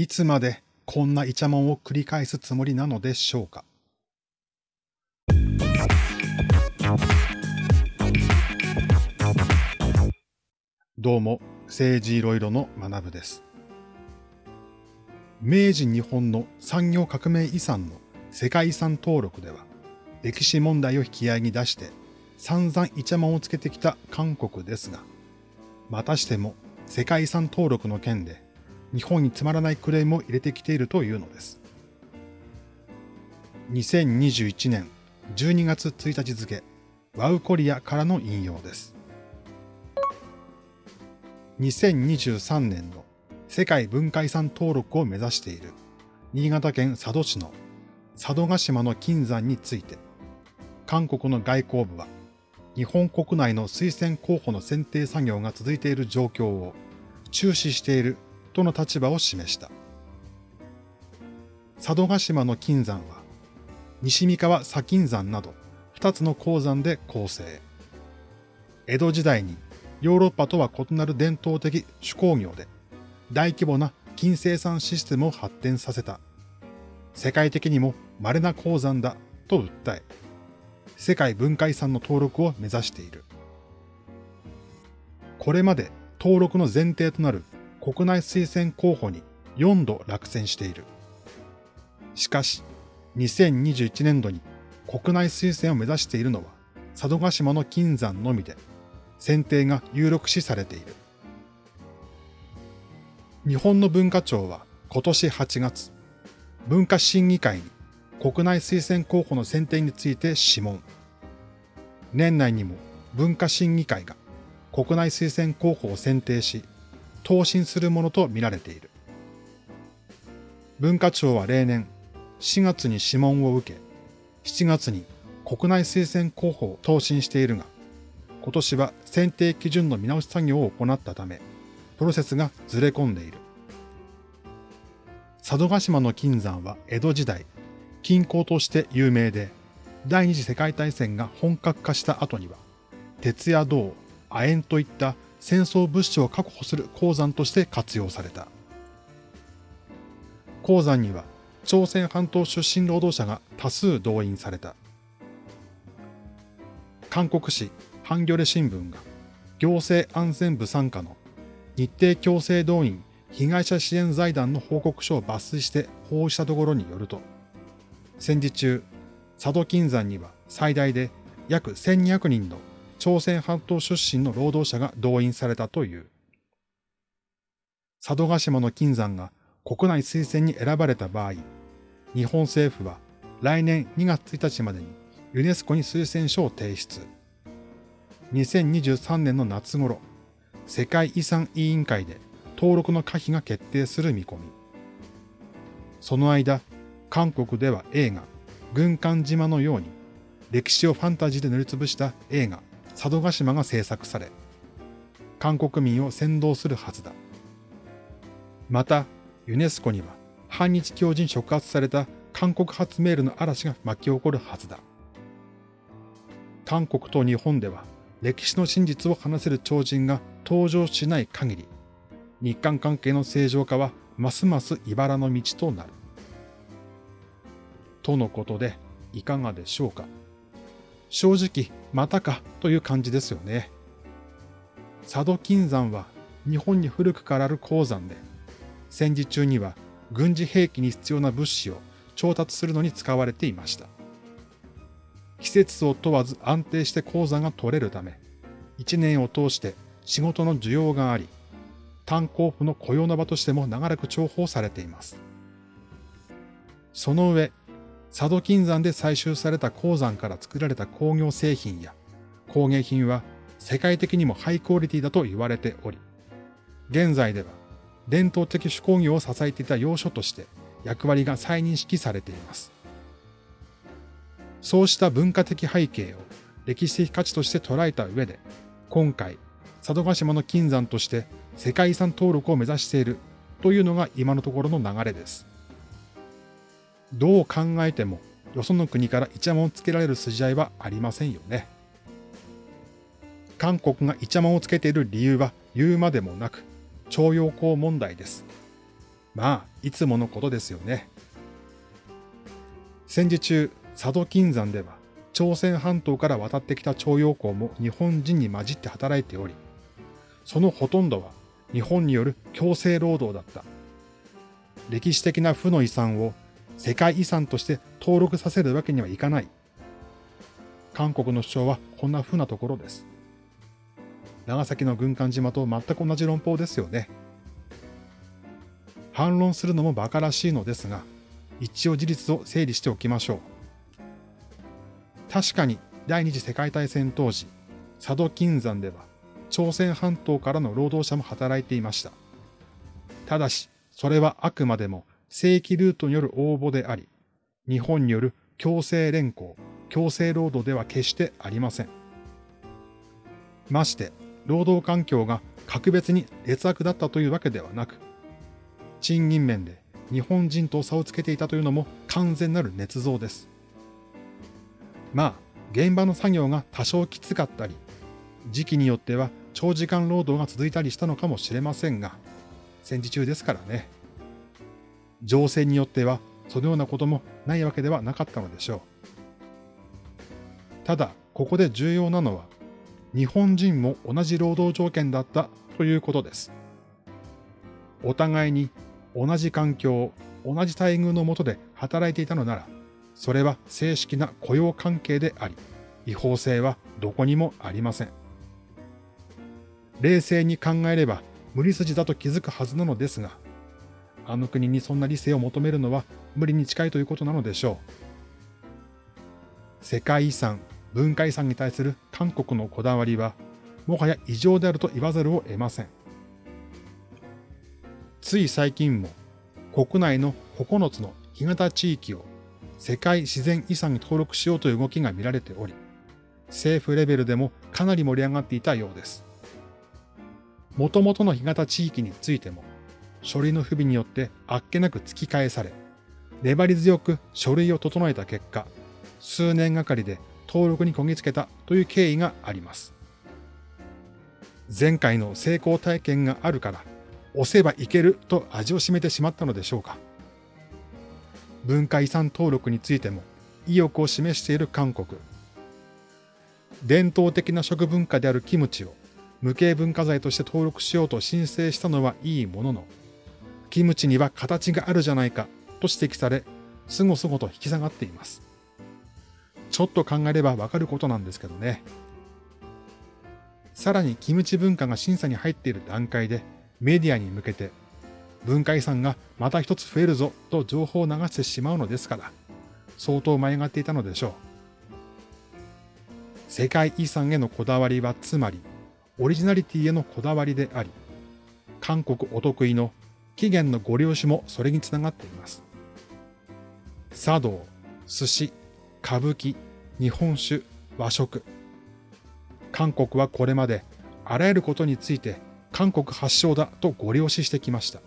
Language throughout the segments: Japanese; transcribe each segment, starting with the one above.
いつまでこんなイチャモンを繰り返すつもりなのでしょうか？どうも、政治いろいろの学部です。明治日本の産業革命遺産の世界遺産登録では、歴史問題を引き合いに出して散々イチャモンをつけてきた韓国ですが、またしても世界遺産登録の件で日本につまらないクレームを入れてきているというのです。2021年12月1日付、ワウコリアからの引用です。2023年の世界文化遺産登録を目指している新潟県佐渡市の佐渡島の金山について、韓国の外交部は日本国内の推薦候補の選定作業が続いている状況を注視しているとの立場を示した。佐渡島の金山は西三川砂金山など二つの鉱山で構成。江戸時代にヨーロッパとは異なる伝統的手工業で大規模な金生産システムを発展させた。世界的にも稀な鉱山だと訴え、世界文化遺産の登録を目指している。これまで登録の前提となる国内推薦候補に4度落選している。しかし、2021年度に国内推薦を目指しているのは佐渡島の金山のみで、選定が有力視されている。日本の文化庁は今年8月、文化審議会に国内推薦候補の選定について諮問。年内にも文化審議会が国内推薦候補を選定し、答申するものとみられている。文化庁は例年4月に諮問を受け、7月に国内推薦候補を答申しているが、今年は選定基準の見直し作業を行ったため、プロセスがずれ込んでいる。佐渡島の金山は江戸時代、金鉱として有名で、第二次世界大戦が本格化した後には、鉄や銅、亜鉛といった戦争物資を確保する鉱山として活用された。鉱山には朝鮮半島出身労働者が多数動員された。韓国紙ハンギョレ新聞が行政安全部参加の日程強制動員被害者支援財団の報告書を抜粋して報じたところによると、戦時中、佐渡金山には最大で約1200人の朝鮮半島出身の労働者が動員されたという。佐渡島の金山が国内推薦に選ばれた場合、日本政府は来年2月1日までにユネスコに推薦書を提出。2023年の夏頃、世界遺産委員会で登録の可否が決定する見込み。その間、韓国では映画、軍艦島のように歴史をファンタジーで塗りつぶした映画、佐渡島が制作され、韓国民を先導するはずだ。また、ユネスコには反日教人触発された韓国発メールの嵐が巻き起こるはずだ。韓国と日本では歴史の真実を話せる超人が登場しない限り、日韓関係の正常化はますます茨の道となる。とのことで、いかがでしょうか？正直、またかという感じですよね。佐渡金山は日本に古くからある鉱山で、戦時中には軍事兵器に必要な物資を調達するのに使われていました。季節を問わず安定して鉱山が取れるため、一年を通して仕事の需要があり、炭鉱夫の雇用の場としても長らく重宝されています。その上、佐渡金山で採集された鉱山から作られた工業製品や工芸品は世界的にもハイクオリティだと言われており、現在では伝統的手工業を支えていた要所として役割が再認識されています。そうした文化的背景を歴史的価値として捉えた上で、今回、佐渡島の金山として世界遺産登録を目指しているというのが今のところの流れです。どう考えても、よその国からイチャモンをつけられる筋合いはありませんよね。韓国がイチャモンをつけている理由は言うまでもなく、徴用工問題です。まあ、いつものことですよね。戦時中、佐渡金山では、朝鮮半島から渡ってきた徴用工も日本人に混じって働いており、そのほとんどは日本による強制労働だった。歴史的な負の遺産を世界遺産として登録させるわけにはいかない。韓国の主張はこんな風なところです。長崎の軍艦島と全く同じ論法ですよね。反論するのも馬鹿らしいのですが、一応事実を整理しておきましょう。確かに第二次世界大戦当時、佐渡金山では朝鮮半島からの労働者も働いていました。ただし、それはあくまでも正規ルートによる応募であり、日本による強制連行、強制労働では決してありません。まして、労働環境が格別に劣悪だったというわけではなく、賃金面で日本人と差をつけていたというのも完全なる捏造です。まあ、現場の作業が多少きつかったり、時期によっては長時間労働が続いたりしたのかもしれませんが、戦時中ですからね。情勢によってはそのようなこともないわけではなかったのでしょう。ただ、ここで重要なのは、日本人も同じ労働条件だったということです。お互いに同じ環境、同じ待遇のもとで働いていたのなら、それは正式な雇用関係であり、違法性はどこにもありません。冷静に考えれば無理筋だと気づくはずなのですが、あの国にそんな理性を求めるのは無理に近いということなのでしょう。世界遺産、文化遺産に対する韓国のこだわりは、もはや異常であると言わざるを得ません。つい最近も国内の9つの干潟地域を世界自然遺産に登録しようという動きが見られており、政府レベルでもかなり盛り上がっていたようです。もともとの干潟地域についても、書類の不備によってあっけなく突き返され、粘り強く書類を整えた結果、数年がかりで登録にこぎつけたという経緯があります。前回の成功体験があるから、押せばいけると味を占めてしまったのでしょうか。文化遺産登録についても意欲を示している韓国。伝統的な食文化であるキムチを無形文化財として登録しようと申請したのはいいものの、キムチには形があるじゃないかと指摘され、すごすごと引き下がっています。ちょっと考えればわかることなんですけどね。さらにキムチ文化が審査に入っている段階でメディアに向けて文化遺産がまた一つ増えるぞと情報を流してしまうのですから、相当舞い上がっていたのでしょう。世界遺産へのこだわりはつまり、オリジナリティへのこだわりであり、韓国お得意の起源のご了承もそれにつながっています。茶道、寿司、歌舞伎、日本酒、和食。韓国はこれまであらゆることについて韓国発祥だとご了承してきました。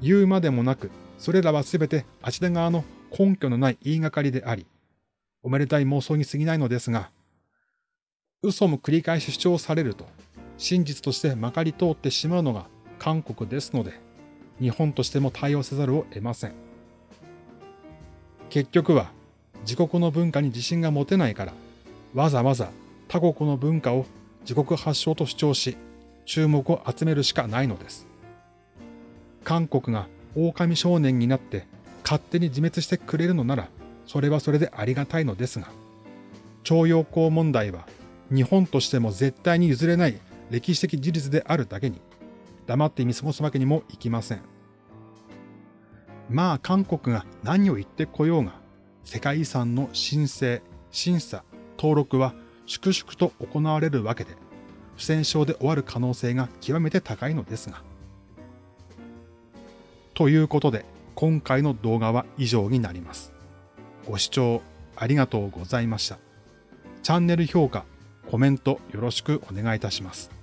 言うまでもなく、それらはすべてあちら側の根拠のない言いがかりであり、おめでたい妄想に過ぎないのですが、嘘も繰り返し主張されると、真実としてまかり通ってしまうのが韓国ですので、日本としても対応せざるを得ません。結局は、自国の文化に自信が持てないから、わざわざ他国の文化を自国発祥と主張し、注目を集めるしかないのです。韓国が狼少年になって勝手に自滅してくれるのなら、それはそれでありがたいのですが、徴用工問題は日本としても絶対に譲れない歴史的事実であるだけに、黙って見過ごすわけにもいきません。まあ韓国が何を言ってこようが、世界遺産の申請、審査、登録は粛々と行われるわけで、不戦勝で終わる可能性が極めて高いのですが。ということで、今回の動画は以上になります。ご視聴ありがとうございました。チャンネル評価、コメントよろしくお願いいたします。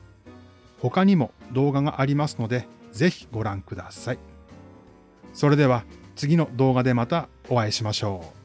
他にも動画がありますので、ぜひご覧ください。それでは次の動画でまたお会いしましょう。